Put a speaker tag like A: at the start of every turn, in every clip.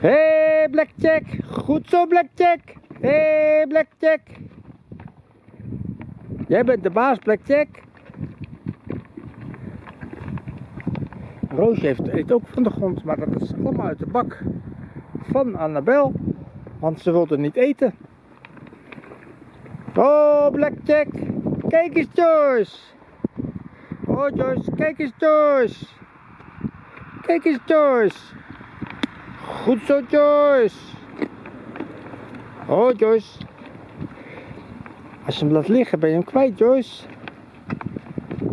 A: Hey, Blackjack. Goed zo, Blackjack. Hey, Blackjack. Jij bent de baas, Blackjack. Roosje heeft, eet ook van de grond, maar dat is allemaal uit de bak van Annabel. Want ze wilde niet eten. Oh, Blackjack. Kijk eens, Joyce. Oh, Joyce. Kijk eens, Joyce. Kijk eens, Joyce. Goed zo, Joyce. Oh, Joyce. Als je hem laat liggen, ben je hem kwijt, Joyce.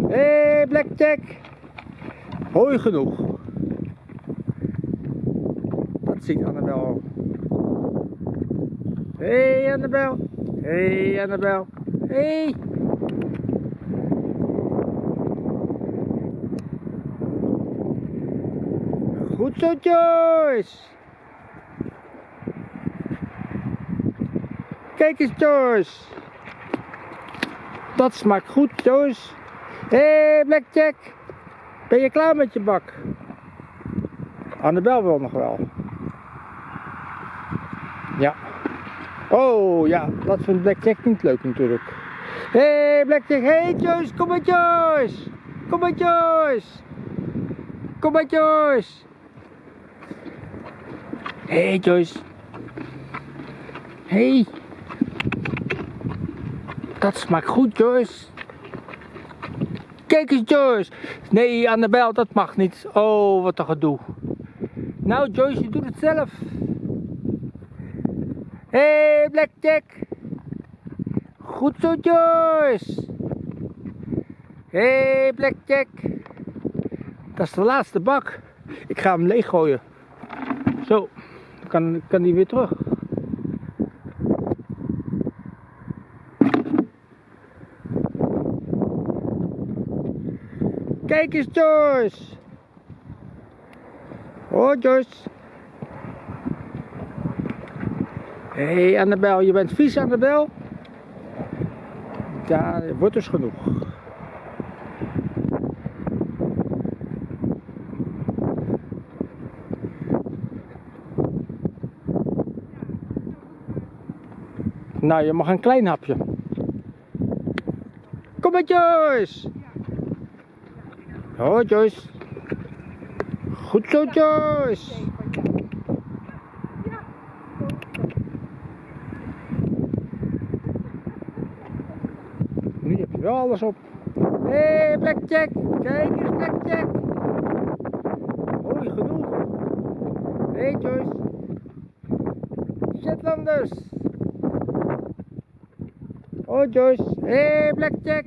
A: Hé, hey, Blackjack. Hooi genoeg. Dat ziet Annabel al. Hé, hey, Annabel. Hé, hey, Annabel. Hé. Goed zo, Joyce. Kijk eens, Joyce. Dat smaakt goed, Joyce. Hé, hey, Blackjack. Ben je klaar met je bak? Annabel wil nog wel. Ja. Oh ja, dat vindt Blackjack niet leuk natuurlijk. Hé hey, Blackjack, hé hey, Joyce, kom maar Joyce. Kom maar Joyce. Kom maar Joyce. Hé hey, Joyce. Hé. Hey. Dat smaakt goed Joyce. Kijk eens Joyce. Nee Annabel, dat mag niet. Oh, wat een gedoe. Nou Joyce, je doet het zelf. Hé hey, Blackjack. Goed zo Joyce. Hé hey, Blackjack. Dat is de laatste bak. Ik ga hem leeggooien. Zo, dan kan, kan die weer terug. Kijk eens Joyce. Oh Joyce. Hé hey, Annabel, je bent vies Annabel? Het wordt dus genoeg. Nou, je mag een klein hapje. Kom maar Joyce. Oh Joyce. Goed zo Joyce. Nu heb je wel alles op. Hé hey, Blackjack. Kijk eens Blackjack. Mooi genoeg. Hé hey, Joyce. Shetlanders. Oh Joyce. Hé hey, Blackjack.